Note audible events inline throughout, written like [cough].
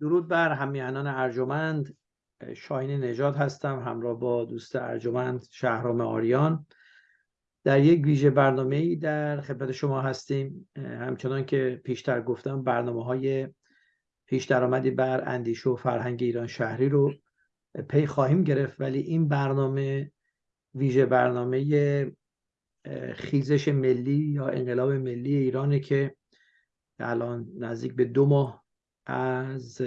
درود بر همیهنان ارجمند. شاهین نجات هستم همراه با دوست ارجمند شهرام آریان. در یک ویژه برنامه ای در خدمت شما هستیم. همچنان که پیشتر گفتم برنامه های پیش درآمدی بر اندیشه و فرهنگ ایران شهری رو پی خواهیم گرفت ولی این برنامه ویژه برنامه خیزش ملی یا انقلاب ملی ایرانه که الان نزدیک به دو ماه از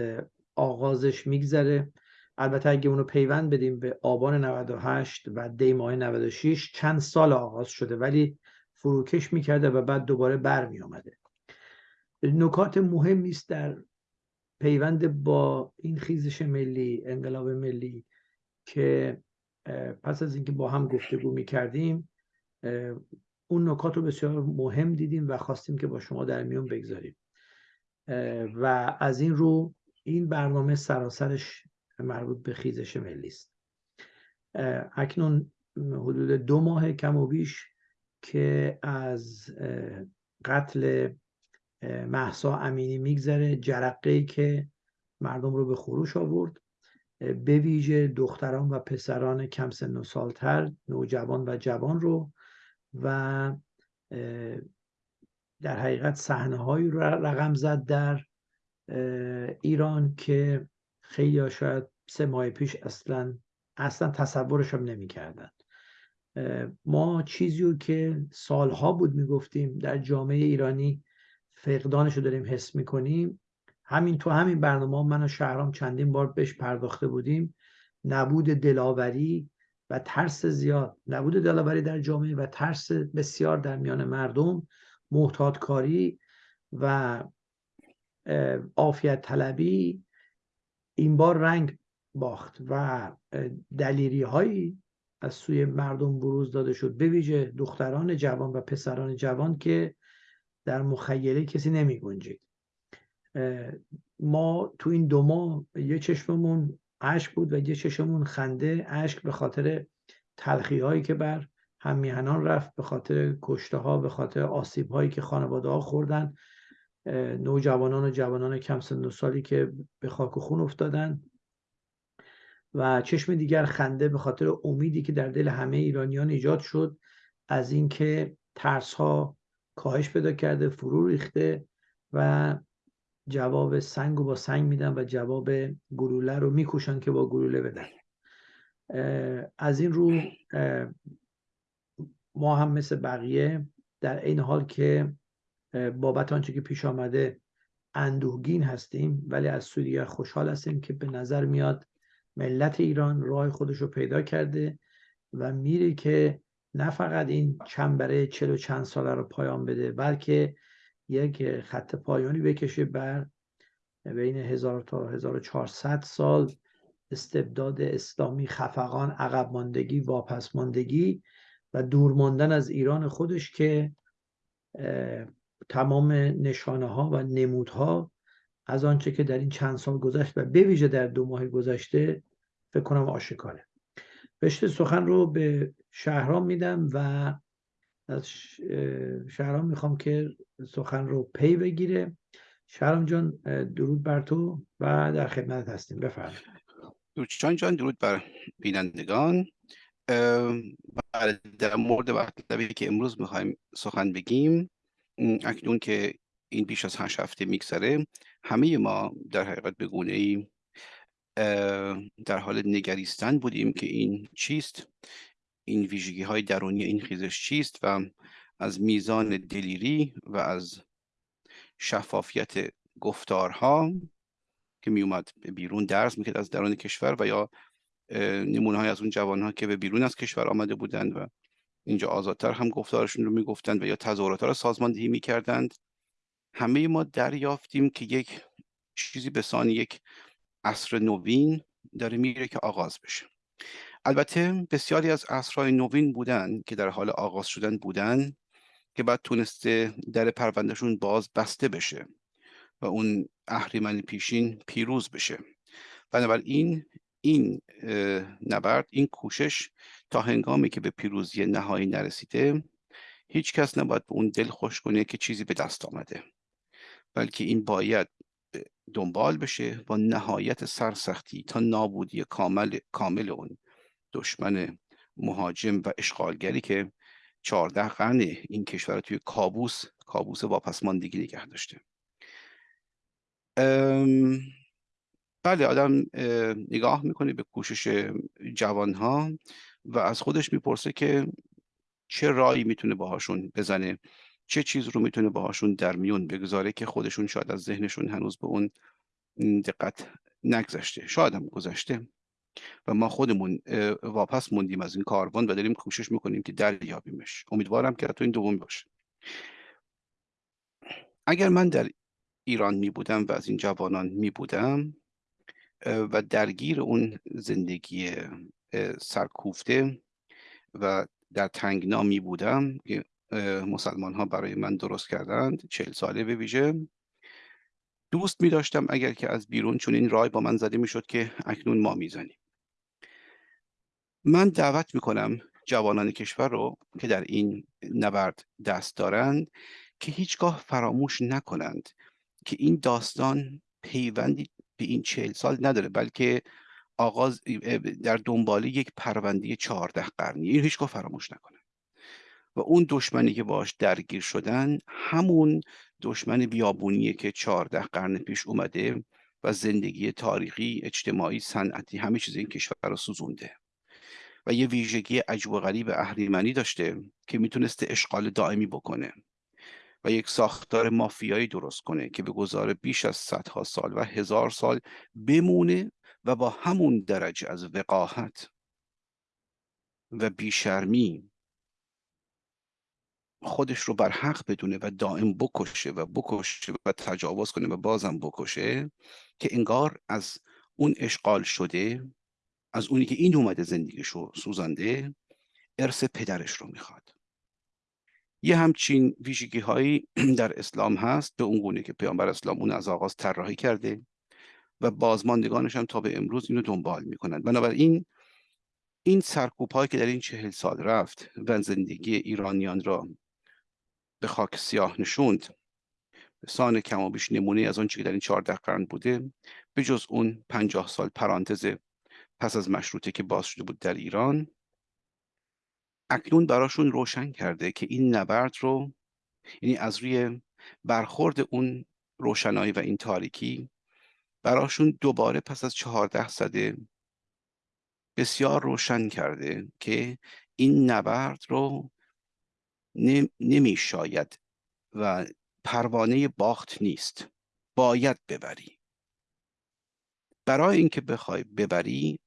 آغازش میگذره. البته اگه اونو پیوند بدیم به آبان 98 و دی ماه 96 چند سال آغاز شده ولی فروکش می‌کرده و بعد دوباره برمی آمده نکات مهمی است در پیوند با این خیزش ملی انقلاب ملی که پس از اینکه با هم گفتگو می‌کردیم اون نکات رو بسیار مهم دیدیم و خواستیم که با شما در میون بگذاریم. و از این رو این برنامه سراسرش مربوط به خیزش ملی است. اکنون حدود دو ماه کم و بیش که از قتل محسا امینی میگذره. جرقه که مردم رو به خروش آورد. به ویژه دختران و پسران کم سن و سالتر نوجوان و جوان رو و در حقیقت صحنه هایی رو رقم زد در ایران که خیلی شاید سه ماه پیش اصلا اصلا تصورش هم نمی کردن. ما چیزی رو که سالها بود می‌گفتیم در جامعه ایرانی فقدانش رو داریم حس می‌کنیم. همین تو همین برنامه من و شهرام چندین بار بهش پرداخته بودیم. نبود دلاوری و ترس زیاد. نبود دلاوری در جامعه و ترس بسیار در میان مردم. محتاط کاری و عافیت طلبی این بار رنگ باخت و دلیری هایی از سوی مردم بروز داده شد. به ویژه دختران جوان و پسران جوان که در مخیله کسی نمی گنجید. ما تو این دو ماه یه چشممون اشک بود و یه چشممون خنده اشک به خاطر تلخی هایی که بر همیهنان رفت به خاطر کشته ها به خاطر آسیب هایی که خانواده ها خوردن. نوجوانان و جوانان کم سن و سالی که به خاک و خون افتادن. و چشم دیگر خنده به خاطر امیدی که در دل همه ایرانیان ایجاد شد از اینکه ترس ها کاهش پیدا کرده فرو ریخته و جواب سنگ و با سنگ میدن و جواب گلوله رو میکوشن که با گلوله بدن. از این رو ما هم مثل بقیه در این حال که بابت آنچه که پیش آمده اندوهگین هستیم ولی از سوی خوشحال هستیم که به نظر میاد ملت ایران راه خودش رو پیدا کرده و میره که نه فقط این چنبره چلو چند ساله رو پایان بده بلکه یک خط پایانی بکشه بر بین 1000 تا 1400 سال استبداد اسلامی خفقان عقب ماندگی واپس ماندگی و دور ماندن از ایران خودش که تمام نشانه ها و نمودها از آنچه که در این چند سال گذشت و به ویژه در دو ماه گذشته فکر کنم آشکاره. رشته سخن رو به شهرام میدم و از شهرام می‌خوام که سخن رو پی بگیره. شهرام جان درود بر تو و در خدمت هستیم. بفرمایید. دوچان جان درود بر بینندگان. در مورد مطلبی که امروز می‌خوایم سخن بگیم اکنون که این بیش از هشت هفته میگذره همه ما در حقیقت به گونه ای در حال نگریستن بودیم که این چیست؟ این ویژگی های درونی این خیزش چیست؟ و از میزان دلیری و از شفافیت گفتارها که می اومد بیرون درس می‌کرد از درون کشور و یا نمونه از اون جوان ها که به بیرون از کشور آمده بودند و اینجا آزادتر هم گفتارشون رو می‌گفتند و یا تظاهرات را سازماندهی می‌کردند. همه ما دریافتیم که یک چیزی به سان یک عصر نوین داره میره که آغاز بشه. البته بسیاری از عصرهای نوین بودن که در حال آغاز شدن بودن که بعد تونسته در پروندهشون باز بسته بشه و اون اهریمن پیشین پیروز بشه. بنابراین این نبرد این کوشش تا هنگامی که به پیروزی نهایی نرسیده هیچ کس نباید به اون دل خوش کنه که چیزی به دست آمده. بلکه این باید دنبال بشه با نهایت سرسختی تا نابودی کامل کامل اون دشمن مهاجم و اشغالگری که چهارده قرن این کشور توی کابوس کابوس واپسماندگی نگه داشته. بله آدم نگاه می‌کنه به کوشش جوانها و از خودش می‌پرسه که چه رایی می‌تونه باهاشون بزنه چه چیز رو می‌تونه باهاشون در میون بگذاره که خودشون شاید از ذهنشون هنوز به اون دقت نگذشته شاید هم گذشته. و ما خودمون واپس موندیم از این کاروان و داریم کوشش می‌کنیم که دریابیمش. امیدوارم که تو این دوم باشه. اگر من در ایران می بودم و از این جوانان می بودم و درگیر اون زندگی سرکوفته و در تنگنا می بودم که مسلمان ها برای من درست کردند. چهل ساله به ویژه. دوست می داشتم اگر که از بیرون چون این رای با من زده می شد که اکنون ما می‌زنیم. من دعوت می کنم جوانان کشور رو که در این نبرد دست دارند که هیچگاه فراموش نکنند که این داستان پیوندی به این چهل سال نداره بلکه آغاز در دنبال یک پرونده چهارده قرنی این هیچگاه فراموش نکنه. و اون دشمنی که باش درگیر شدن همون دشمن بیابونیه که چهارده قرن پیش اومده و زندگی تاریخی اجتماعی صنعتی همه چیز این کشور رو سوزونده. و یه ویژگی عجب و غریب اهریمنی داشته که می‌تونسته اشغال دائمی بکنه. و یک ساختار مافیایی درست کنه که به گذار بیش از صدها سال و هزار سال بمونه و با همون درجه از وقاحت و بیشرمی خودش رو بر حق بدونه و دائم بکشه و بکشه و تجاوز کنه و بازم بکشه که انگار از اون اشغال شده از اونی که این اومده زندگیشو سوزانده ارث پدرش رو می‌خواد. یه همچین ویژگی هایی [clears throat] در اسلام هست به اون گونه که پیامبر اسلام اون از آغاز طراحی کرده و بازماندگانش هم تا به امروز اینو دنبال می‌کنند بنابراین این سرکوب هایی که در این چهل سال رفت و زندگی ایرانیان را به خاک سیاه نشوند سان کم و بیش نمونه از آنچه که در این چهارده قرن بوده به جز اون پنجاه سال پرانتز پس از مشروطه که باز شده بود در ایران اکنون براشون روشن کرده که این نبرد رو یعنی از روی برخورد اون روشنایی و این تاریکی براشون دوباره پس از چهارده صده بسیار روشن کرده که این نبرد رو نمی شاید و پروانه باخت نیست. باید ببری. برای اینکه بخوای ببری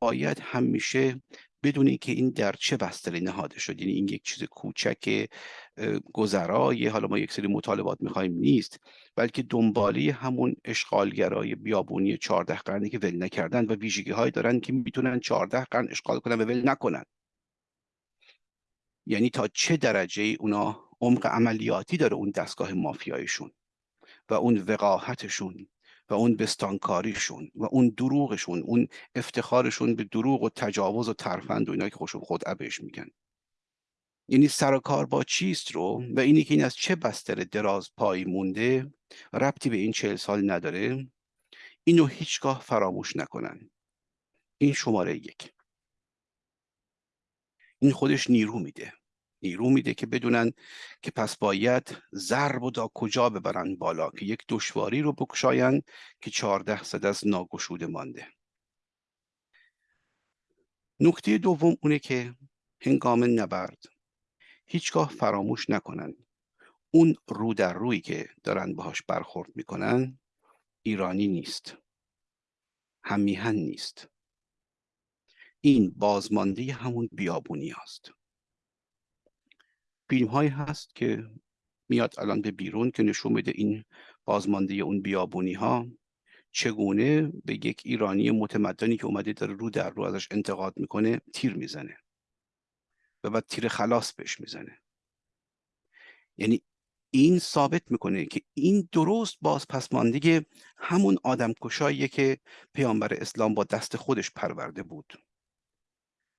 باید همیشه بدونی که این در چه بستری نهاده شد. یعنی این یک چیز کوچک گذرای حالا ما یک سری مطالبات می‌خوایم نیست بلکه دنبالی همون اشغالگرای بیابونی چهارده قرنی که ول نکردن و ویژگی های دارن که می‌تونن چهارده قرن اشغال کنن و ول نکنن. یعنی تا چه درجه اونا عمق عملیاتی داره اون دستگاه مافیایشون و اون وقاحتشون؟ و اون بستانکاریشون و اون دروغشون اون افتخارشون به دروغ و تجاوز و ترفند و اینا که خوشون خود عبش میگن. یعنی سر کار با چیست رو؟ و اینی که این از چه بستر دراز پایی مونده ربطی به این چهل سال نداره اینو هیچگاه فراموش نکنن. این شماره یک. این خودش نیرو میده. نیرو میده که بدونن که پس باید ضرب و دا کجا ببرن بالا که یک دشواری رو بکشاین که چهارده صد از ناگشوده مانده. نکته دوم اونه که هنگام نبرد هیچگاه فراموش نکنن اون رو در روی که دارن باهاش برخورد می‌کنن ایرانی نیست. همیهن نیست. این بازمانده همون بیابونی است فیلم هایی هست که میاد الان به بیرون که نشون میده این بازمانده اون بیابونی ها چگونه به یک ایرانی متمدنی که اومده داره رو در رو ازش انتقاد می‌کنه تیر می‌زنه و بعد تیر خلاص بهش می‌زنه. یعنی این ثابت می‌کنه که این درست باز پسماندگی همون آدم که پیامبر اسلام با دست خودش پرورده بود.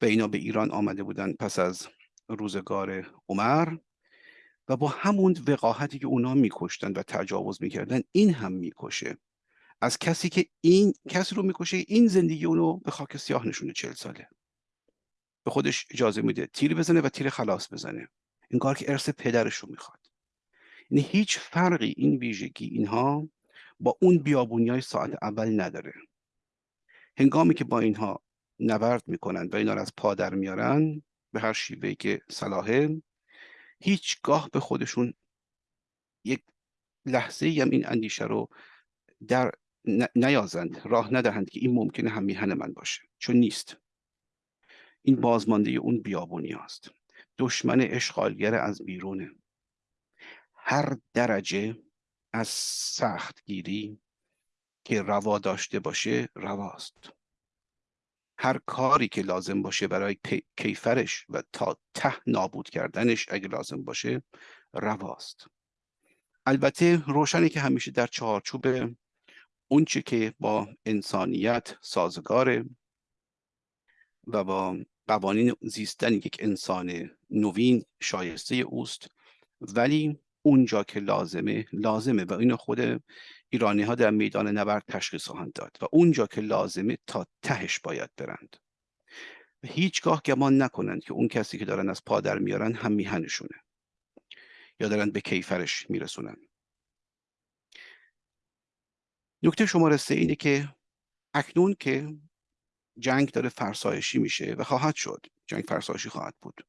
و اینا به ایران آمده بودن پس از روزگار عمر و با همون وقاحتی که اونا میکشتن و تجاوز می‌کردن این هم می‌کشه. از کسی که این کسی رو می‌کشه این زندگی اونو به خاک سیاه نشونه چل ساله. به خودش اجازه میده تیر بزنه و تیر خلاص بزنه. انگار که ارث پدرش رو می‌خواد. یعنی هیچ فرقی این ویژگی اینها با اون بیابونی های ساعت اول نداره. هنگامی که با اینها نبرد می‌کنن و اینا رو از پادر میارن به هر شیوهی که صلاحه هیچگاه به خودشون یک لحظه هم این اندیشه رو در نیازند راه ندهند که این ممکنه هم میهن من باشه. چون نیست. این بازمانده اون بیابونی است دشمن اشغالگر از بیرونه. هر درجه از سختگیری که روا داشته باشه رواست. هر کاری که لازم باشه برای کیفرش و تا ته نابود کردنش اگه لازم باشه رواست. البته روشنی که همیشه در چهارچوب اونچه که با انسانیت سازگاره و با قوانین زیستن یک انسان نوین شایسته اوست ولی اونجا که لازمه لازمه و اینو خود ایرانی ها در میدان نبرد تشخیص خواهند داد و اونجا که لازمه تا تهش باید برند. و هیچگاه گمان نکنند که اون کسی که دارن از پادر میارن هم میهنشونه یا دارن به کیفرش میرسونن. نکته شماره سه اینه که اکنون که جنگ داره فرسایشی میشه و خواهد شد. جنگ فرسایشی خواهد بود.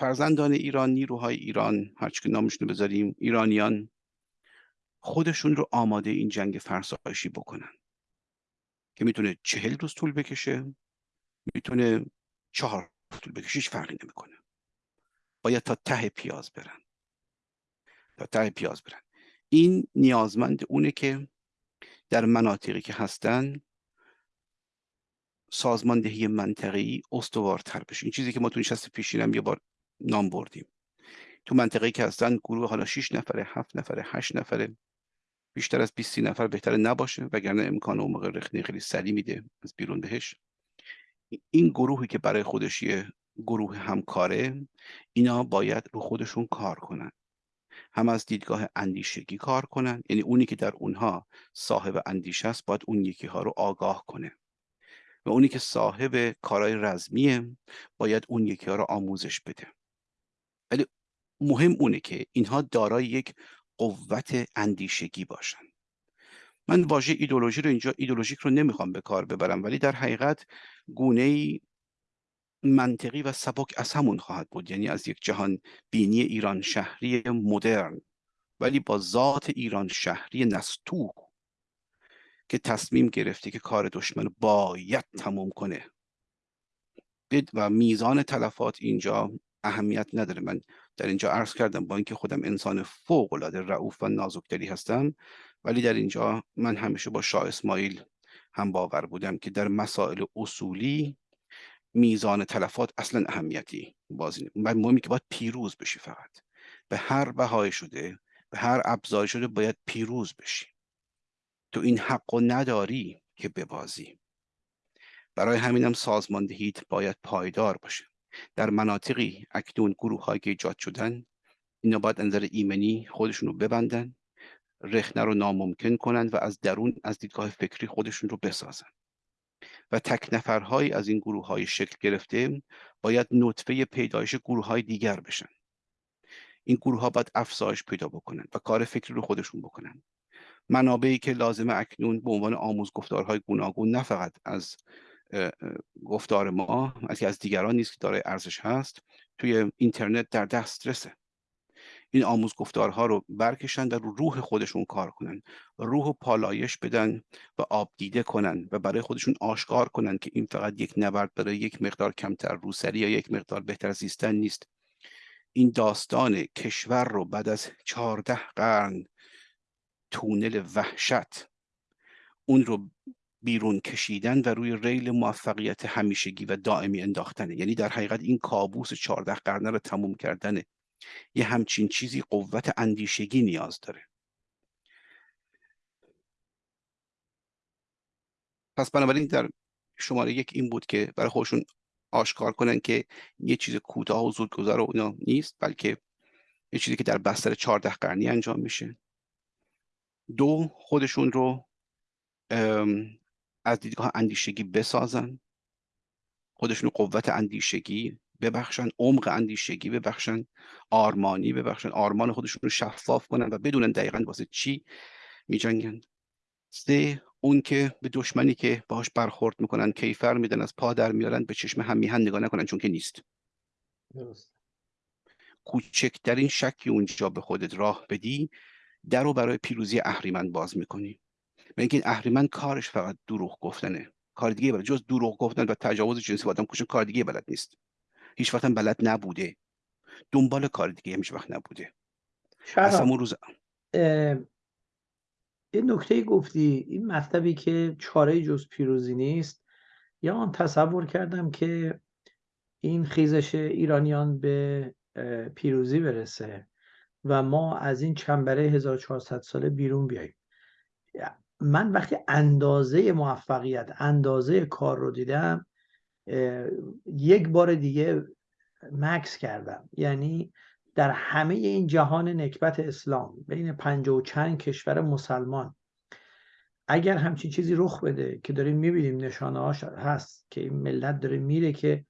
فرزندان ایران نیروهای ایران هرچی که نامشون بذاریم ایرانیان خودشون رو آماده این جنگ فرسایشی بکنن که می‌تونه چهل روز طول بکشه می‌تونه چهار طول بکشه هیچ فرقی نمی‌کنه. باید تا ته پیاز برن. تا ته پیاز برن. این نیازمند اونه که در مناطقی که هستن سازماندهی منطقی استوارتر بشه. این چیزی که ما تو نشست پیشینم یه بار نام بردیم. تو منطقه که هستن گروه حالا 6 نفره 7 نفره 8 نفره بیشتر از 20 نفر بهتر نباشه وگرنه امکان اون موقع رخنه خیلی سریع میده از بیرون بهش. این گروهی که برای خودش یه گروه همکاره اینا باید رو خودشون کار کنن. هم از دیدگاه اندیشگی کار کنن یعنی اونی که در اونها صاحب اندیشه است باید اون یکی ها رو آگاه کنه. و اونی که صاحب کارهای رزمیه باید اون یکی ها رو آموزش بده. مهم اونه که اینها دارای یک قوت اندیشگی باشن. من واژه ایدولوژی رو اینجا ایدولوژیک رو نمی‌خوام به کار ببرم ولی در حقیقت گونه منطقی و سبک از همون خواهد بود. یعنی از یک جهان بینی ایران شهری مدرن ولی با ذات ایران شهری نستو که تصمیم گرفته که کار دشمن باید تموم کنه. و میزان تلفات اینجا اهمیت نداره. من در اینجا عرض کردم با اینکه خودم انسان فوق العاده رعوف و نازکدلی هستم ولی در اینجا من همیشه با شاه اسماعیل هم باور بودم که در مسائل اصولی میزان تلفات اصلا اهمیتی بازی من مهمی که باید پیروز بشی فقط. به هر بهای شده به هر ابزاری شده باید پیروز بشی. تو این حق و نداری که ببازی. برای همینم سازماندهیت باید پایدار باشه. در مناطقی اکنون گروه هایی که ایجاد شدن اینا باید نظر ایمنی خودشون رو ببندن رخنه رو ناممکن کنند و از درون از دیدگاه فکری خودشون رو بسازن. و تک نفرهایی از این گروه های شکل گرفته باید نطفه پیدایش گروه های دیگر بشن. این گروه ها باید افزایش پیدا بکنن و کار فکری رو خودشون بکنن. منابعی که لازمه اکنون به عنوان آموز گفتارهای گوناگون نه فقط از گفتار ما از از دیگران نیست که دارای ارزش هست توی اینترنت در دسترسه. این آموز گفتارها رو برکشن در روح خودشون کار کنن. روح و پالایش بدن و آب دیده کنن و برای خودشون آشکار کنن که این فقط یک نبرد برای یک مقدار کمتر روسری یا یک مقدار بهتر زیستن نیست. این داستان کشور رو بعد از چهارده قرن تونل وحشت اون رو بیرون کشیدن و روی ریل موفقیت همیشگی و دائمی انداختنه. یعنی در حقیقت این کابوس چهارده قرنه رو تموم کردنه. یه همچین چیزی قوت اندیشگی نیاز داره. پس بنابراین در شماره یک این بود که برای خودشون آشکار کنن که یه چیز کوتاه و زودگذر و اینا نیست بلکه یه چیزی که در بستر چهارده قرنی انجام میشه. دو خودشون رو از دیدگاه اندیشگی بسازن. خودشون قوت اندیشگی ببخشن عمق اندیشگی ببخشن آرمانی ببخشن. آرمان خودشون رو شفاف کنن و بدونن دقیقا واسه چی میجنگن. سه اون که به دشمنی که باهاش برخورد می‌کنن کیفر میدن از پا در میارن به چشم هم میهن نگاه نکنن چون که نیست. درست. کوچکترین شکی اونجا به خودت راه بدی در رو برای پیروزی اهریمن باز می‌کنی. به اینکه اهریمن کارش فقط دروغ گفتنه. کار دیگه بلد. جز دروغ گفتن و تجاوز جنسی با آدم کشن کار دیگه بلد نیست. هیچ وقت بلد نبوده. دنبال کار دیگه هیچ وقت نبوده. اصلا اون روز یه نکته گفتی. این مطلبی که چاره جز پیروزی نیست. یا آن تصور کردم که این خیزش ایرانیان به پیروزی برسه و ما از این چنبره 1400 ساله بیرون بیاییم. من وقتی اندازه موفقیت اندازه کار رو دیدم یک بار دیگه مکس کردم. یعنی در همه این جهان نکبت اسلام بین پنج و چند کشور مسلمان اگر همچین چیزی رخ بده که داریم می‌بینیم نشانه هاش هست که این ملت داره میره که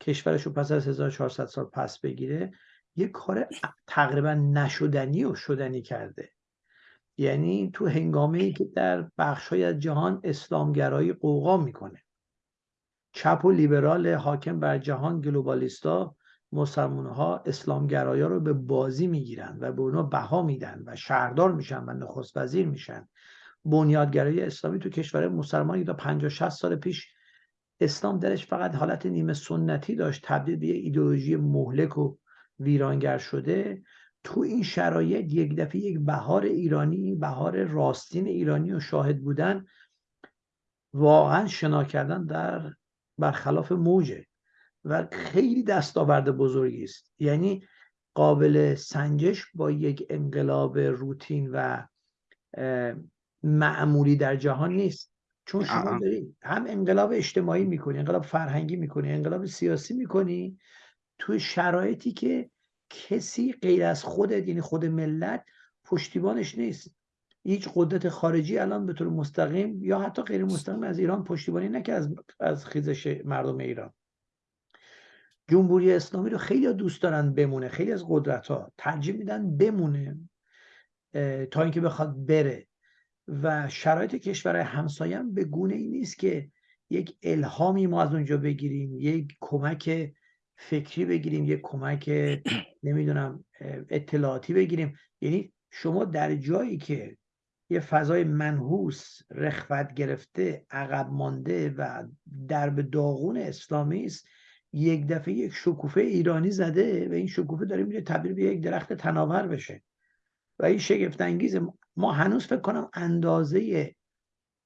کشورش رو پس از 1400 سال پس بگیره یه کار تقریبا نشدنی و شدنی کرده. یعنی تو هنگامه ای که در بخشای از جهان اسلامگرایی قوقا می‌کنه. چپ و لیبرال حاکم بر جهان گلوبالیستا مسلمان ها اسلامگرایا رو به بازی می‌گیرن و به اونا بها میدن و شهردار میشن و نخست وزیر میشن. بنیادگرایی اسلامی تو کشور مسلمانی تا 50 60 سال پیش اسلام درش فقط حالت نیمه سنتی داشت تبدیل به ایدئولوژی مهلک و ویرانگر شده. تو این شرایط یک دفعه یک بهار ایرانی بهار راستین ایرانی و شاهد بودن واقعا شنا کردن در برخلاف موجه و خیلی دستاورد بزرگی است. یعنی قابل سنجش با یک انقلاب روتین و معمولی در جهان نیست. چون شما داری هم انقلاب اجتماعی می‌کنی انقلاب فرهنگی می‌کنی انقلاب سیاسی می‌کنی توی شرایطی که کسی غیر از خودت یعنی خود ملت پشتیبانش نیست. هیچ قدرت خارجی الان به طور مستقیم یا حتی غیر مستقیم از ایران پشتیبانی نکرد از, از خیزش مردم ایران. جمهوری اسلامی رو خیلی دوست دارن بمونه خیلی از قدرت ها ترجیح میدن بمونه تا اینکه بخواد بره. و شرایط کشور همسایه هم به گونه ای نیست که یک الهامی ما از اونجا بگیریم یک کمک فکری بگیریم یک کمک [clears throat] نمی‌دونم اطلاعاتی بگیریم. یعنی شما در جایی که یه فضای منحوس رخوت گرفته عقب مانده و درب داغون اسلامی است یک دفعه یک شکوفه ایرانی زده و این شکوفه داره میره تبدیل به یک درخت تناور بشه. و این شگفت انگیز ما هنوز فکر کنم اندازه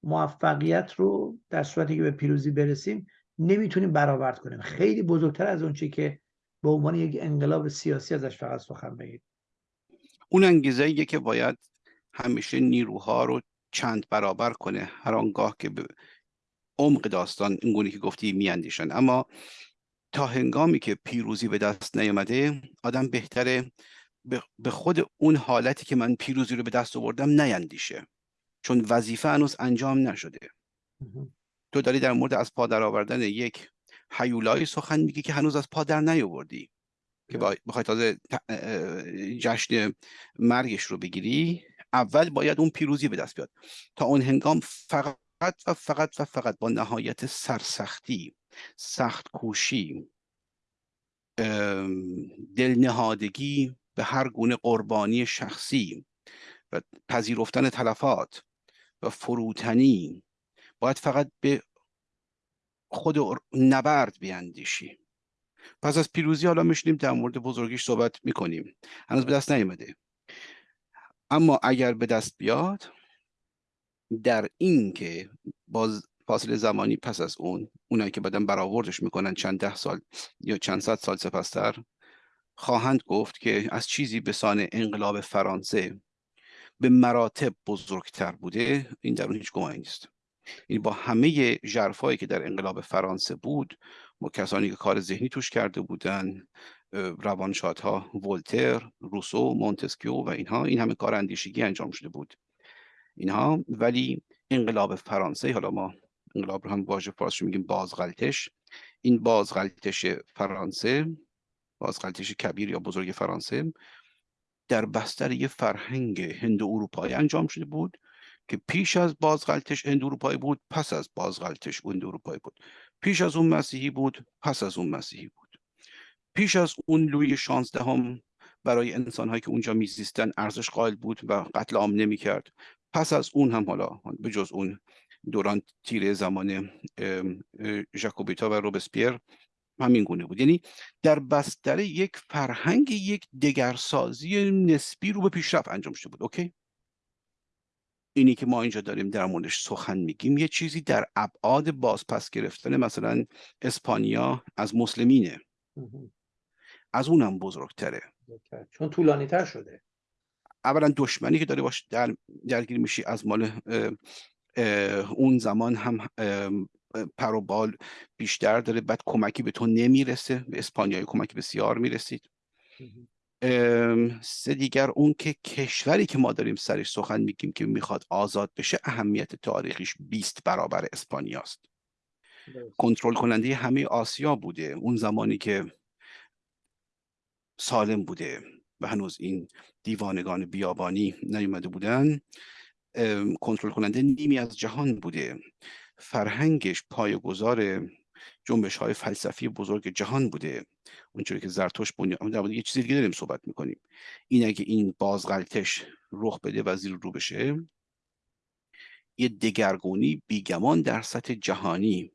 موفقیت رو در صورتی که به پیروزی برسیم نمی‌تونیم برآورد کنیم. خیلی بزرگتر از اون که به عنوان یک انقلاب سیاسی ازش فقط سخن بگیم اون انگیزه که باید همیشه نیروها رو چند برابر کنه. هر آنگاه که به عمق داستان این گونه که گفتی میاندیشن. اما تا هنگامی که پیروزی به دست نیامده آدم بهتره به خود اون حالتی که من پیروزی رو به دست آوردم نیندیشه چون وظیفه هنوز انجام نشده. تو داری در مورد از پا در آوردن یک حیولایی سخن میگی که هنوز از پا در نیاوردی که بخوای تازه جشن مرگش رو بگیری اول باید اون پیروزی به دست بیاد. تا اون هنگام فقط و فقط و فقط با نهایت سرسختی سخت کوشی دلنهادگی به هر گونه قربانی شخصی و پذیرفتن تلفات و فروتنی باید فقط به خود نبرد بیاندیشی پس از پیروزی حالا میشنیم در مورد بزرگیش صحبت می‌کنیم. هنوز به دست نیامده اما اگر به دست بیاد در این که باز فاصله زمانی پس از اون اونایی که بعدا برآوردش می‌کنن چند ده سال یا چند صد سال سپستر خواهند گفت که از چیزی به سان انقلاب فرانسه به مراتب بزرگتر بوده این در اون هیچ گمانی نیست. این با همه جرفایی که در انقلاب فرانسه بود با کسانی که کار ذهنی توش کرده بودن روانشادها ولتر روسو مونتسکیو و اینها این همه کار اندیشگی انجام شده بود. اینها ولی انقلاب فرانسه حالا ما انقلاب رو هم واژه فارسی میگیم بازغلتش این بازغلتش فرانسه بازغلتش کبیر یا بزرگ فرانسه در بستر یه فرهنگ هند اروپایی انجام شده بود. که پیش از بازغلتش هند اروپایی بود پس از بازغلتش هند اروپایی بود. پیش از اون مسیحی بود پس از اون مسیحی بود. پیش از اون لوی شانزدهم برای انسانهایی که اونجا میزیستن ارزش قائل بود و قتل عام نمی‌کرد. پس از اون هم حالا به جز اون دوران تیره زمان ژاکوبیتا و روبسپیر همین گونه بود. یعنی در بستر یک فرهنگ یک دگرسازی نسبی رو به پیشرفت انجام شده بود. اوکی؟ اینی که ما اینجا داریم در موردش سخن میگیم یه چیزی در ابعاد بازپس گرفتن مثلا اسپانیا از مسلمینه. از اونم بزرگتره. چون طولانی تر شده. اولا دشمنی که داره باش در درگیر میشی از مال اون زمان هم پر و بال بیشتر داره بعد کمکی به تو نمی‌رسه. به اسپانیایی کمکی بسیار می‌رسید. سه دیگر اون که کشوری که ما داریم سرش سخن میگیم که می‌خواد آزاد بشه اهمیت تاریخیش 20 برابر اسپانیاست کنترل کننده همه آسیا بوده. اون زمانی که سالم بوده و هنوز این دیوانگان بیابانی نیومده بودن کنترل کننده نیمی از جهان بوده. فرهنگش پایه‌گذار جنبش های فلسفی بزرگ جهان بوده. اونجوری که زرتوش بنیاد در یه چیزی دیگه داریم صحبت می‌کنیم. این اگه این بازغلتش رخ بده و زیر رو بشه یه دگرگونی بیگمان در سطح جهانی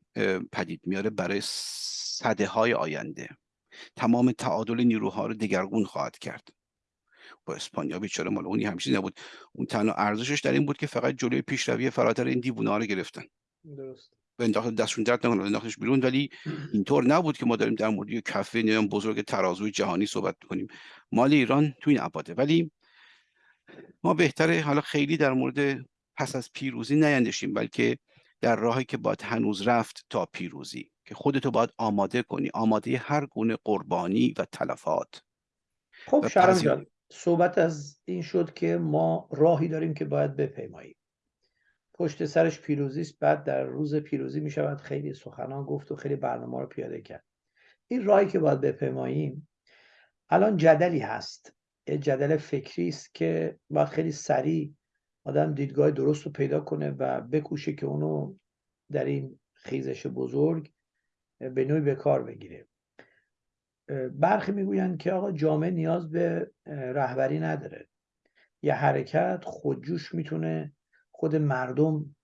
پدید میاره برای صده های آینده. تمام تعادل نیروها رو دگرگون خواهد کرد. با اسپانیا بیچاره مال اونی همیشه نبود. اون تنها ارزشش در این بود که فقط جلوی پیشروی فراتر این دیوونه رو گرفتن. درست. انداخت دستشون درد نکنه انداختش بیرون. ولی اینطور نبود که ما داریم در مورد کفه نیام بزرگ ترازوی جهانی صحبت کنیم مال ایران تو این ابعاده. ولی ما بهتره حالا خیلی در مورد پس از پیروزی نیندشیم بلکه در راهی که باید هنوز رفت تا پیروزی. که خودتو باید آماده کنی. آماده هر گونه قربانی و تلفات. خب شرم جان صحبت از این شد که ما راهی داریم که باید بپیماییم پشت سرش پیروزی است بعد در روز پیروزی می شود خیلی سخنان گفت و خیلی برنامه رو پیاده کرد. این راهی که باید بپیماییم الان جدلی هست. یه جدل فکری است که باید خیلی سریع آدم دیدگاه درست رو پیدا کنه و بکوشه که اونو در این خیزش بزرگ به نوعی به کار بگیره. برخی می‌گویند که آقا جامعه نیاز به رهبری نداره. یه حرکت خودجوش می‌تونه خود مردم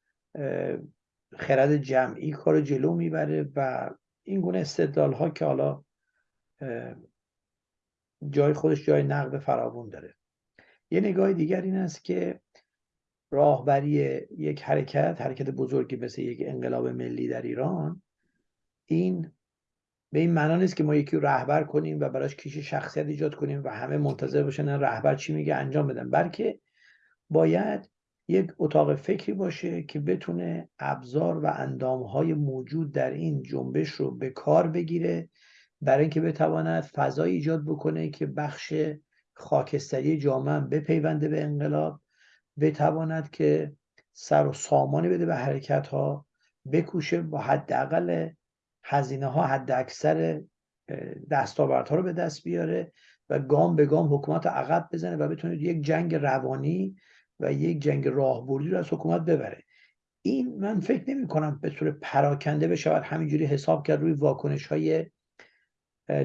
خرد جمعی کار جلو می‌بره و این گونه استدلال ها که حالا جای خودش جای نقد فراوون داره. یه نگاه دیگر این است که راهبری یک حرکت حرکت بزرگی مثل یک انقلاب ملی در ایران این به این معنا نیست که ما یکی رهبر کنیم و براش کیش شخصیت ایجاد کنیم و همه منتظر باشن رهبر چی میگه انجام بدن. بلکه باید یک اتاق فکری باشه که بتونه ابزار و اندامهای موجود در این جنبش رو به کار بگیره برای اینکه بتواند فضای ایجاد بکنه که بخش خاکستری جامعه بپیونده به انقلاب بتواند که سر و سامانی بده به حرکت ها بکوشه با حداقل هزینه ها حد اکثر دستاوردها رو به دست بیاره و گام به گام حکومت عقب بزنه و بتونه یک جنگ روانی و یک جنگ راهبردی رو از حکومت ببره. این من فکر نمی کنم به طور پراکنده بشود همینجوری حساب کرد روی واکنش های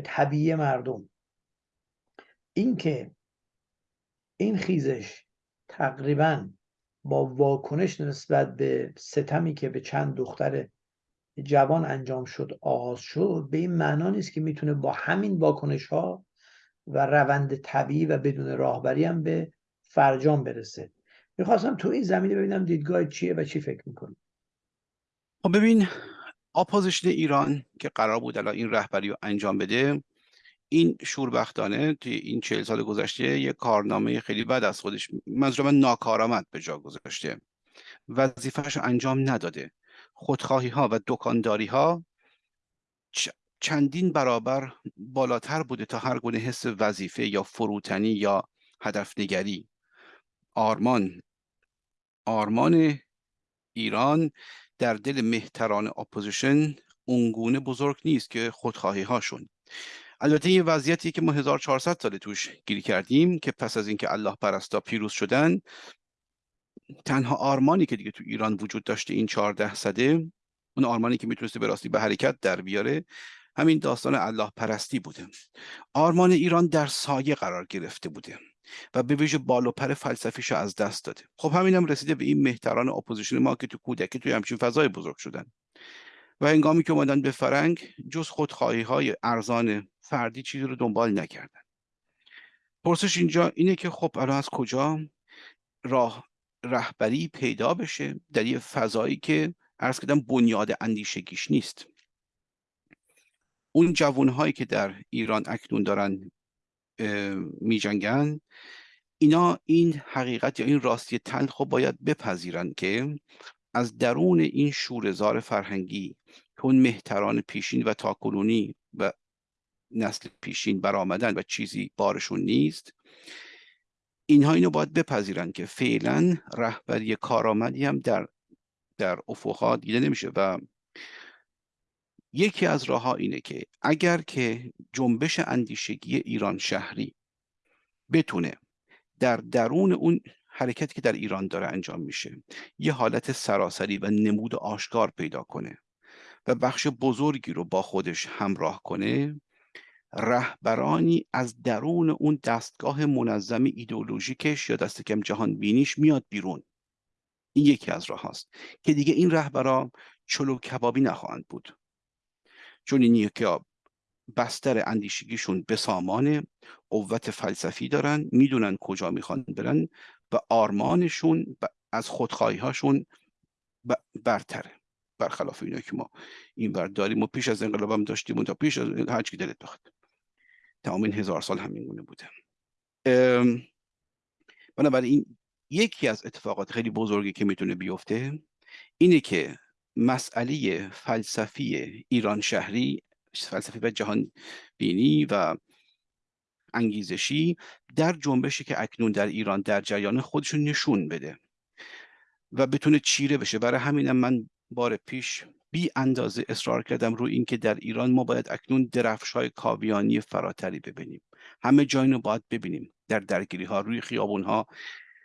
طبیعی مردم. اینکه این خیزش تقریبا با واکنش نسبت به ستمی که به چند دختر جوان انجام شد آغاز شد به این معنا نیست که می‌تونه با همین واکنش ها و روند طبیعی و بدون راهبری هم به فرجام برسه. می‌خواستم تو این زمینه ببینم دیدگاه چیه و چی فکر می‌کنی. خب ببین opposition ایران که قرار بود الان این رهبری رو انجام بده این شوربختانه توی این چهل سال گذشته یه کارنامه خیلی بد از خودش منظور من ناکارآمد به جا گذاشته. وظیفهش انجام نداده. خودخواهی ها و دکانداری ها چندین برابر بالاتر بوده تا هر گونه حس وظیفه یا فروتنی یا هدف نگری آرمان آرمان ایران در دل مهتران opposition اونگونه بزرگ نیست که خودخواهی هاشون البته یه وضعیتی که ما 1400 سال توش گیر کردیم که پس از اینکه الله پرستا پیروز شدن تنها آرمانی که دیگه تو ایران وجود داشته این 14 صده اون آرمانی که می‌تونسته به راستی به حرکت در بیاره همین داستان الله پرستی بوده. آرمان ایران در سایه قرار گرفته بوده. و به ویژه بال و پر فلسفیشو از دست داده خب همینم رسیده به این مهتران opposition ما که تو کودکی توی همچین فضای بزرگ شدن. و هنگامی که اومدن به فرنگ جز خودخواهی های ارزان فردی چیزی رو دنبال نکردن. پرسش اینجا اینه که خب الان از کجا راه رهبری پیدا بشه در یه فضایی که عرض کردم بنیاد اندیشگیش نیست. اون جوانهایی که در ایران اکنون دارن می جنگن اینا این حقیقت یا این راستی تلخ رو باید بپذیرن که از درون این شورزار فرهنگی که اون مهتران پیشین و تاکنونی و نسل پیشین برآمدن و چیزی بارشون نیست اینها اینو باید بپذیرن که فعلا رهبری کارآمدی هم در در افقها دیده نمیشه و یکی از راه اینه که اگر که جنبش اندیشگی ایران شهری بتونه در درون اون حرکتی که در ایران داره انجام میشه یه حالت سراسری و نمود آشکار پیدا کنه و بخش بزرگی رو با خودش همراه کنه رهبرانی از درون اون دستگاه منظم ایدئولوژیکش یا دست کم جهان بینیش میاد بیرون. این یکی از راه هاست که دیگه این رهبرا چلو کبابی نخواهند بود. چون این که بستر اندیشگیشون به سامان قوت فلسفی دارن می‌دونن کجا می‌خوان برن و آرمانشون از خودخواهی هاشون برتره. برخلاف اینا که ما این بر داریم. و پیش از انقلاب هم داشتیم و تا پیش از هر چی دلت بخواد. تمام این هزار سال همین گونه بوده. بنابراین یکی از اتفاقات خیلی بزرگی که می‌تونه بیفته اینه که مسئله فلسفی ایران شهری فلسفی و جهان بینی و انگیزشی در جنبشی که اکنون در ایران در جریان خودشون نشون بده و بتونه چیره بشه. برای همینم من بار پیش بی اندازه اصرار کردم رو اینکه در ایران ما باید اکنون درفش های کاویانی فراتری ببینیم. همه جای رو باید ببینیم. در درگیری ها روی خیابون ها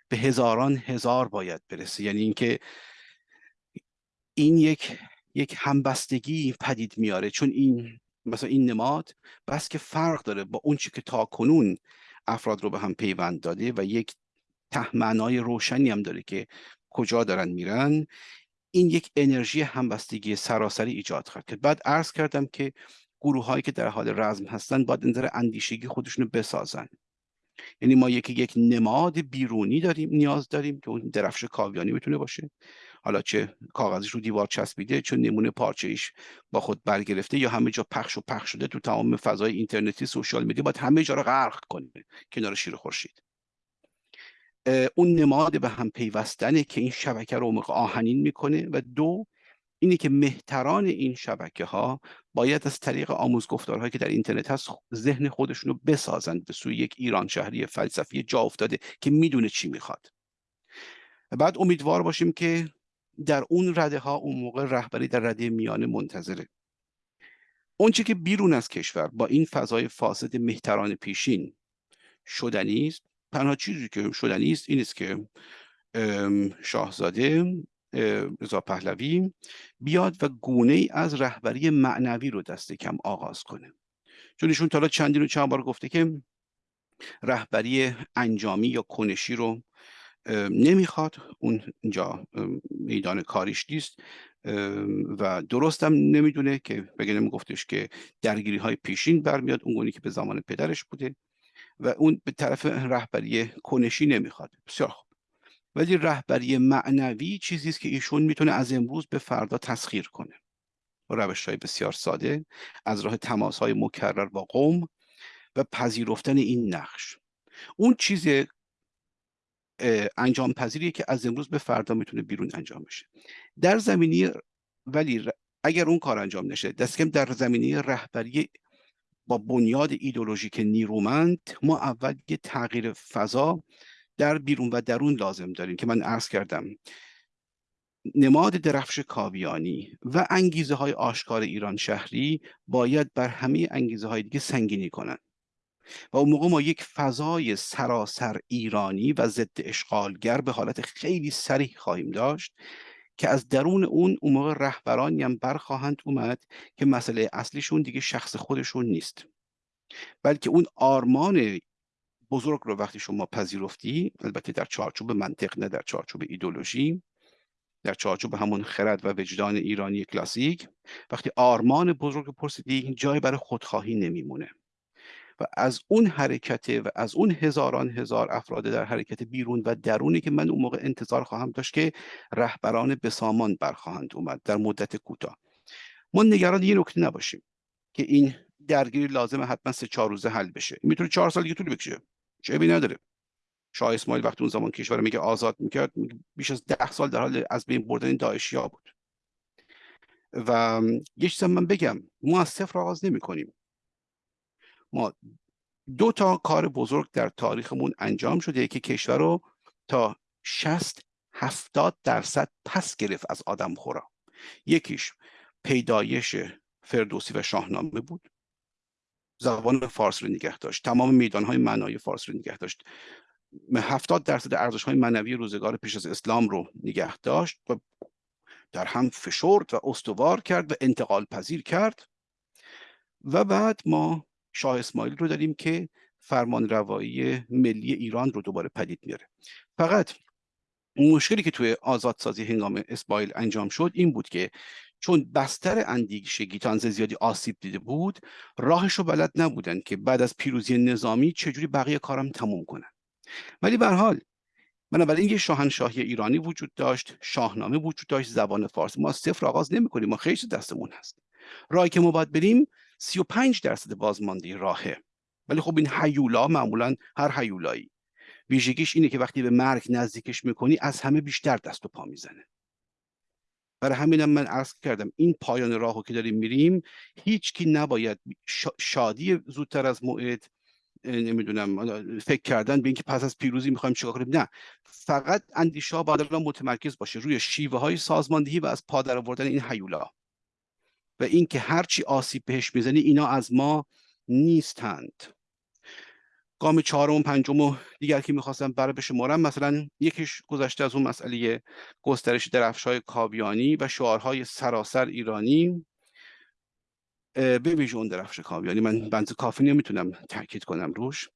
به هزاران هزار باید برسه. یعنی اینکه این یک یک همبستگی پدید میاره. چون این مثلا این نماد بس که فرق داره با اون چی که تا کنون افراد رو به هم پیوند داده و یک تهمنای روشنی هم داره که کجا دارن میرن این یک انرژی همبستگی سراسری ایجاد کرد. بعد عرض کردم که گروه هایی که در حال رزم هستن باید نظر اندیشگی خودشون رو بسازن. یعنی ما یکی یک نماد بیرونی داریم نیاز داریم که اون درفش کاویانی بتونه باشه. حالا چه کاغذش رو دیوار چسبیده چون نمونه پارچه ایش با خود برگرفته یا همه جا پخش و پخش شده تو تمام فضای اینترنتی سوشال میدیا باید همه جا رو غرق کنه کنار شیر خورشید. اون نماد به هم پیوستنه که این شبکه رو آهنین می‌کنه و دو اینه که مهتران این شبکه ها باید از طریق آموزگفتارهایی که در اینترنت هست ذهن خودشون رو بسازند به سوی یک ایران شهری فلسفی جا افتاده که می‌دونه چی می‌خواد. بعد امیدوار باشیم که در اون رده ها اون موقع رهبری در رده میانه منتظره. اونچه که بیرون از کشور با این فضای فاسد مهتران پیشین شدنی است تنها چیزی که شدنی است این است که شاهزاده رضا پهلوی بیاد و گونه از رهبری معنوی رو دست کم آغاز کنه. چون ایشون تا چندین و چند بار گفته که رهبری انجامی یا کنشی رو نمی‌خواد اون اینجا میدان کاریش نیست. و درستم نمی‌دونه که بگه گفتش که درگیری های پیشین برمیاد اون گونه که به زمان پدرش بوده. و اون به طرف رهبری کنشی نمی‌خواد. بسیار خوب. ولی رهبری معنوی چیزی است که ایشون می‌تونه از امروز به فردا تسخیر کنه. روش های بسیار ساده از راه تماس های مکرر با قوم و پذیرفتن این نقش. اون چیز انجام پذیریه که از امروز به فردا می‌تونه بیرون انجام بشه. در زمینی ولی اگر اون کار انجام نشه دست کم در زمینه رهبری با بنیاد ایدولوژیک نیرومند ما اول یه تغییر فضا در بیرون و درون لازم داریم که من عرض کردم. نماد درفش کاویانی و انگیزه های آشکار ایران شهری باید بر همه انگیزه های دیگه سنگینی کنند. و اون موقع ما یک فضای سراسر ایرانی و ضد اشغالگر به حالت خیلی سریح خواهیم داشت که از درون اون اون موقع رهبرانی هم برخواهند اومد که مسئله اصلیشون دیگه شخص خودشون نیست. بلکه اون آرمان بزرگ رو وقتی شما پذیرفتی البته در چارچوب منطق نه در چارچوب ایدولوژی در چارچوب همون خرد و وجدان ایرانی کلاسیک وقتی آرمان بزرگ پرسیدی جای برای خودخواهی نمیمونه. و از اون حرکت و از اون هزاران هزار افراد در حرکت بیرون و درونی که من اون موقع انتظار خواهم داشت که رهبران بسامان برخواهند اومد در مدت کوتاه. ما نگران یه نکته نباشیم که این درگیری لازمه حتما سه چهار روزه حل بشه. می‌تونه چهار سال دیگه طول بکشه. چه نداره. شاه اسماعیل وقتی اون زمان کشور میگه آزاد می‌کرد بیش از ده سال در حال از بین بردن داعشی ها بود. و یه چیز من بگم ما از صفر آغاز نمی کنیم ما دو تا کار بزرگ در تاریخمون انجام شده. که کشور رو تا 60 70 درصد پس گرفت از آدم خورا. یکیش پیدایش فردوسی و شاهنامه بود. زبان فارس رو نگه داشت. تمام میدان های معنای فارس رو نگه داشت. هفتاد درصد ارزش های معنوی روزگار پیش از اسلام رو نگه داشت و در هم فشرد و استوار کرد و انتقال پذیر کرد. و بعد ما شاه اسماعیل رو داریم که فرمان روایی ملی ایران رو دوباره پدید میاره. فقط مشکلی که توی آزادسازی هنگام اسماعیل انجام شد این بود که چون بستر اندیشه گیتانز زیادی آسیب دیده بود راهش رو بلد نبودن که بعد از پیروزی نظامی چجوری بقیه کارم تموم کنن. ولی به حال بنابراین یه شاهنشاهی ایرانی وجود داشت شاهنامه وجود داشت زبان فارسی. ما صفر آغاز نمی کنیم ما خیلی دستمون هست. راهی که ما باید بریم 35 درصد بازمانده راهه. ولی خب این حیولا معمولا هر حیولایی ویژگیش اینه که وقتی به مرگ نزدیکش می‌کنی از همه بیشتر دست و پا می‌زنه. برای همینم من عرض کردم این پایان راهو که داریم میریم هیچ کی نباید شادی زودتر از موعد نمی‌دونم فکر کردن به اینکه پس از پیروزی می‌خوایم چیکار کنیم. نه. فقط اندیشه باید الان متمرکز باشه روی شیوه های سازماندهی و از پادر آوردن این حیولا و اینکه هرچی آسیب بهش می‌زنی اینا از ما نیستند. گام چهارم و پنجم و دیگر که می‌خواستم برای به شمارم مثلا یکیش گذشته از اون مسئله گسترش درفشای کاویانی و شعارهای سراسر ایرانی. به ویژه اون درفش کاویانی. من بنز کافی نمی‌تونم تاکید کنم روش.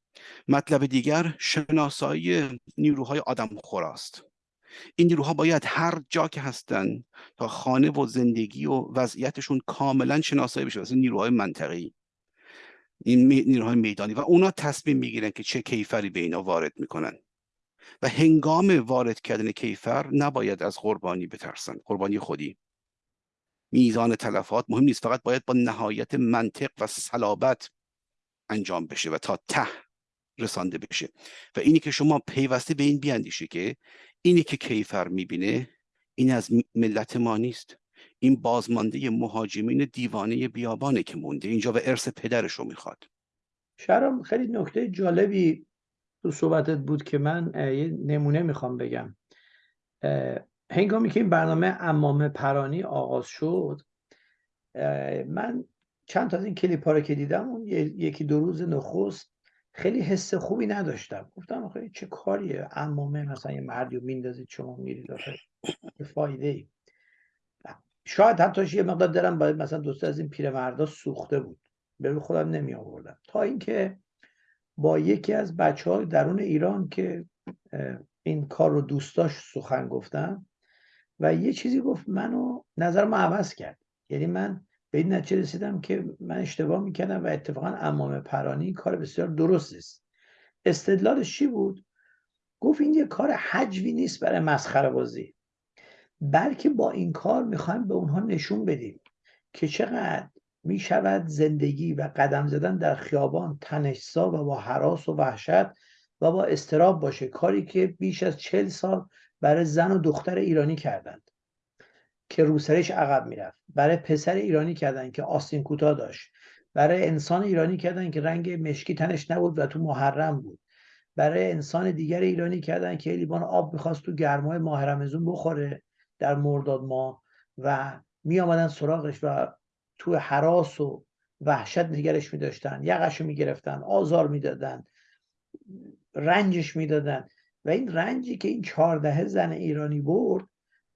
مطلب دیگر شناسایی نیروهای آدم خوراست این نیروها باید هر جا که هستن تا خانه و زندگی و وضعیتشون کاملا شناسایی بشه. مثل نیروهای منطقی این نیروهای میدانی. و اونا تصمیم می‌گیرن که چه کیفری به اینا وارد می‌کنن. و هنگام وارد کردن کیفر نباید از قربانی بترسن. قربانی خودی. میزان تلفات مهم نیست. فقط باید با نهایت منطق و صلابت انجام بشه و تا ته رسانده بشه. و اینی که شما پیوسته به این بیاندیشه که اینی که کیفر می‌بینه این از ملت ما نیست. این بازمانده مهاجمین دیوانه بیابانه که مونده. اینجا و ارث پدرش رو می‌خواد. شرم خیلی نکته جالبی تو صحبتت بود که من یه نمونه می‌خوام بگم. هنگامی که این برنامه امام پرانی آغاز شد من چند تا از این کلیپ ها رو که دیدم اون یکی دو روز نخست خیلی حس خوبی نداشتم. گفتم آخه چه کاریه؟ امامه مثلا یه مردی رو میندازید شما میرید آخه فایده ای شاید حتی یه مقدار دارم باید مثلا دوست از این پیرمردا سوخته بود. به خودم نمی آوردم تا اینکه با یکی از بچه های درون ایران که این کار رو دوست داشت سخن گفتم و یه چیزی گفت منو نظرمو عوض کرد. یعنی من به این نتیجه رسیدم که من اشتباه می‌کردم و اتفاقا امام پرانی کار بسیار درست است استدلالش چی بود؟ گفت این یه کار حجوی نیست برای مسخره بازی. بلکه با این کار می‌خوایم به اونها نشون بدیم که چقدر می‌شود زندگی و قدم زدن در خیابان تنشسا و با حراس و وحشت و با استراب باشه. کاری که بیش از چل سال برای زن و دختر ایرانی کردند. که روسرش عقب می‌رفت. برای پسر ایرانی کردن که آستین کوتاه داشت. برای انسان ایرانی کردن که رنگ مشکی تنش نبود و تو محرم بود. برای انسان دیگر ایرانی کردن که لیوان آب می‌خواست تو گرمای ماه رمزون بخوره در مرداد ماه و می آمدن سراغش و تو حراس و وحشت نگرش می داشتن یقش رو می گرفتن آزار می‌دادن رنجش می‌دادن. و این رنجی که این چهاردهه زن ایرانی برد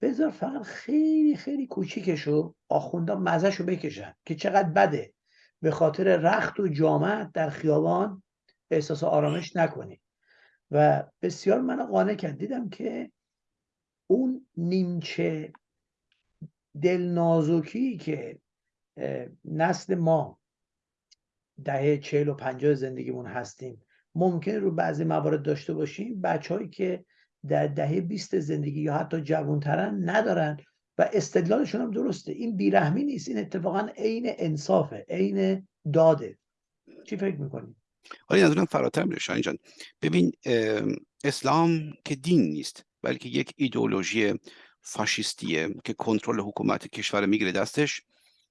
بذار فقط خیلی خیلی کوچیکشو آخوندا مزهشو بکشن که چقدر بده. به خاطر رخت و جامعت در خیابان احساس آرامش نکنی. و بسیار من قانع کرد. دیدم که اون نیمچه دل نازکی که نسل ما دهه چهل و پنجاه زندگیمون هستیم ممکن رو بعضی موارد داشته باشیم. بچههایی که در دهه بیست زندگی یا حتی جوانترن ندارن و استدلالشون هم درسته. این بیرحمی نیست این اتفاقا عین انصافه عین داده. چی فکر می‌کنی؟ حالا از اونم فراتر میره شاین جان. ببین اسلام که دین نیست بلکه یک ایدئولوژی فاشیستیه که کنترل حکومت کشور می‌گیره دستش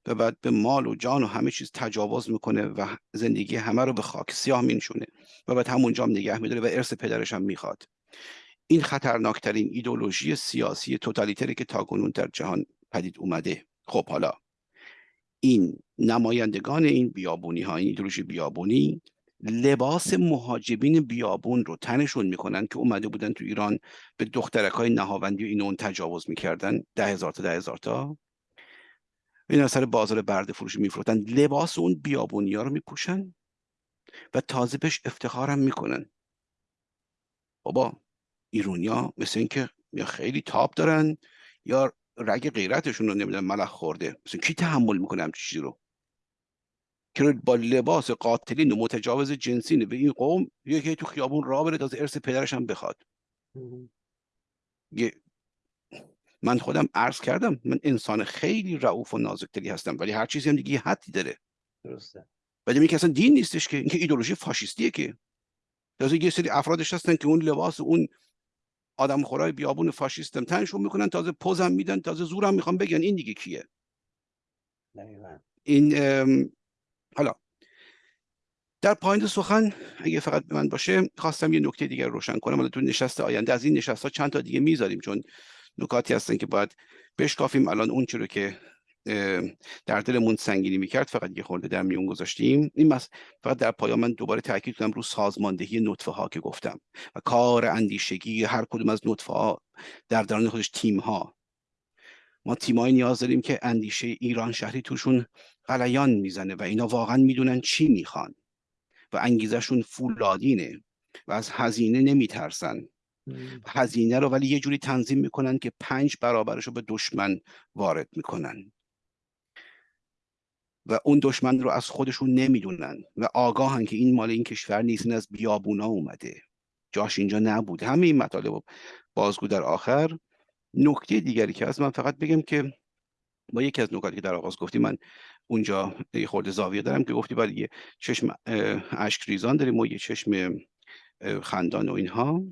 و بعد به مال و جان و همه چیز تجاوز می‌کنه و زندگی همه رو به خاک سیاه مینشونه و بعد همونجا هم نگه میداره و ارث پدرش هم می‌خواد. این خطرناکترین ایدولوژی سیاسی توتالیتری که تاکنون در جهان پدید اومده. خب حالا این نمایندگان این بیابونی ها این ایدولوژی بیابونی لباس مهاجبین بیابون رو تنشون می‌کنن که اومده بودن تو ایران به دخترک های نهاوندی و این اون تجاوز می‌کردن. ده هزار تا ده هزار تا. این سر بازار برده فروشی میفروتن لباس اون بیابونی ها رو میپوشن و تازه بهش افتخارم می‌کنن. بابا ایرونیا مثل اینکه یا خیلی تاپ دارن یا رگ غیرتشون رو نمی‌دونم ملخ خورده. مثل کی تحمل می‌کنه همچین چیزی رو؟ که با لباس قاتلین و متجاوز جنسین به این قوم یکی تو خیابون راه بره تازه ارث پدرش هم بخواد. من خودم عرض کردم من انسان خیلی رعوف و نازکتری هستم ولی هر چیزی هم دیگه حدی داره. درسته. ولی میگه اصلا دین نیستش که اینکه ایدولوژی فاشیستیه که. تازه یه سری افرادش هستن که اون لباس اون آدم خورای بیابون فاشیستم. تنشون می‌کنن تازه پوزم میدن تازه زورم می‌خوام بگن این دیگه کیه. این حالا. در پایین سخن اگه فقط به من باشه خواستم یه نکته دیگر روشن کنم. حالا تو نشست آینده از این نشست ها چند تا دیگه می‌ذاریم چون نکاتی هستن که باید بشکافیم. الان اون رو که در دلمون سنگینی می‌کرد فقط یه خورده در میون گذاشتیم. این فقط در پایان من دوباره تاکید کنم رو سازماندهی نطفه ها که گفتم و کار اندیشگی هر کدوم از نطفه ها در درون خودش تیم ها ما تیمایی نیاز داریم که اندیشه ایران شهری توشون غلیان می‌زنه و اینا واقعا می‌دونن چی می‌خوان و انگیزشون فولادینه و از هزینه نمیترسن. هزینه رو ولی یه جوری تنظیم می‌کنن که پنج برابرش رو به دشمن وارد می‌کنن. و اون دشمن رو از خودشون نمی‌دونن و آگاهن که این مال این کشور نیست از بیابونا اومده. جاش اینجا نبود. همه این مطالب بازگو در آخر. نکته دیگری که از من فقط بگم که با یکی از نکاتی که در آغاز گفتی من اونجا یه خورده زاویه دارم که گفتی برای یه چشم اشک ریزان داریم و یه چشم خندان و اینها.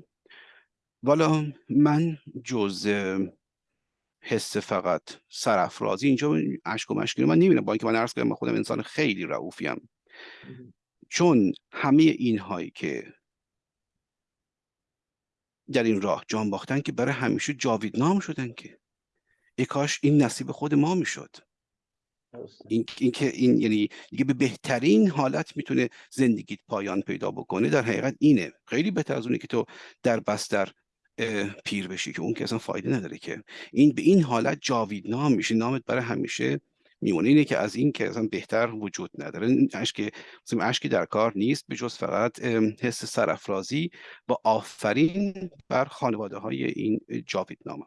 والا من جز حس فقط سرافرازی اینجا اشک و مشکلی من نمی‌بینم. با اینکه من عرض کردم من خودم انسان خیلی رعوفیم. چون همه اینهایی که در این راه جان باختن که برای همیشه جاویدنام شدن که. ای کاش این نصیب خود ما می‌شد. این, این که این یعنی دیگه به بهترین حالت می‌تونه زندگیت پایان پیدا بکنه در حقیقت اینه. خیلی بهتر از اونه که تو در بستر پیر بشی که اون که اصلا فایده نداره که. این به این حالت جاویدنام میشه. نامت برای همیشه میمونه اینه که از این که اصلا بهتر وجود نداره. اشک اشکی در کار نیست. به جز فقط حس سرافرازی و آفرین بر خانواده های این جاویدنامه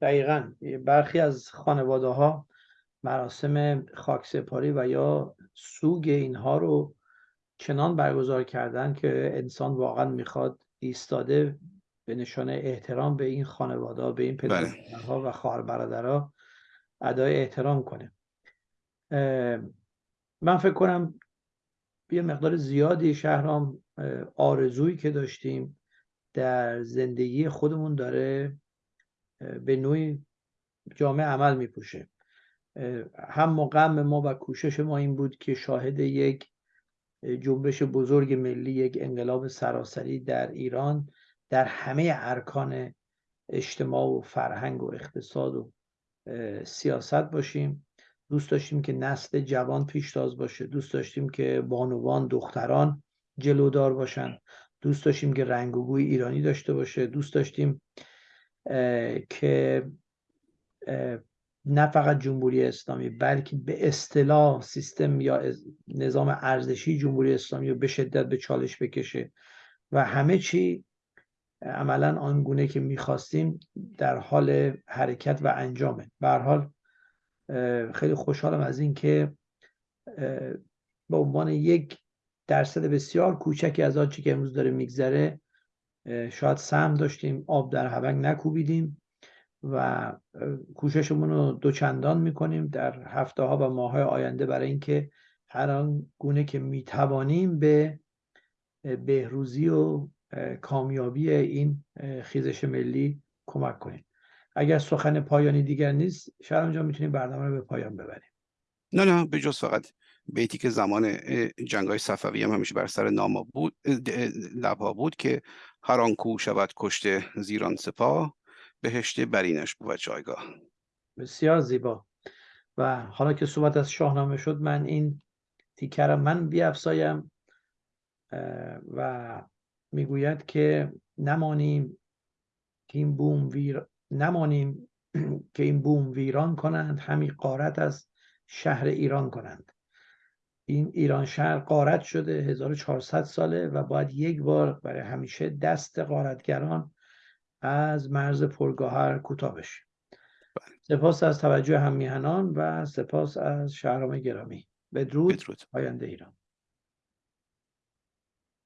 دقیقا. برخی از خانواده ها مراسم خاکسپاری و یا سوگ اینها رو چنان برگزار کردن که انسان واقعا می‌خواد ایستاده به نشان احترام به این خانواده به این پدرها بله. و خواهر برادرها ادای احترام کنه من فکر کنم یه مقدار زیادی شهرام آرزویی که داشتیم در زندگی خودمون داره به نوعی جامعه عمل میپوشه هم غم ما و کوشش ما این بود که شاهد یک جنبش بزرگ ملی یک انقلاب سراسری در ایران در همه ارکان اجتماع و فرهنگ و اقتصاد و سیاست باشیم. دوست داشتیم که نسل جوان پیشتاز باشه. دوست داشتیم که بانوان دختران جلودار باشن. دوست داشتیم که رنگ و بوی ایرانی داشته باشه. دوست داشتیم که نه فقط جمهوری اسلامی بلکه به اصطلاح سیستم یا نظام ارزشی جمهوری اسلامی رو به شدت به چالش بکشه و همه چی عملا آنگونه که می‌خواستیم در حال حرکت و انجامه. به حال خیلی خوشحالم از اینکه به عنوان یک درصد بسیار کوچکی از آنچه که امروز داره میگذره شاید سهم داشتیم آب در هونگ نکوبیدیم و کوششمون رو دوچندان می‌کنیم در هفته ها و ماه های آینده برای اینکه هر آن گونه که می‌توانیم به بهروزی و کامیابی این خیزش ملی کمک کنیم اگر سخن پایانی دیگر نیست شاید اونجا می‌تونیم برنامه رو به پایان ببریم. نه نه به جز فقط بیتی که زمان جنگ های صفوی هم همیشه بر سر ناما بود لبها بود که هر آن کو شود کشته زیران سپاه بهشت برینش بود جایگاه. بسیار زیبا. و حالا که صحبت از شاهنامه شد من این تیکر من بیافزایم و می‌گوید که نمانیم که این بوم ویر نمانیم [clears throat] که این بوم ویران کنند همی قارت از شهر ایران کنند. این ایران شهر قارت شده 1400 ساله و باید یک بار برای همیشه دست قارتگران از مرز پرگاهر کوتاه بشه. بله. سپاس از توجه هم میهنان و سپاس از شهرام گرامی. بدرود, بدرود. آینده ایران.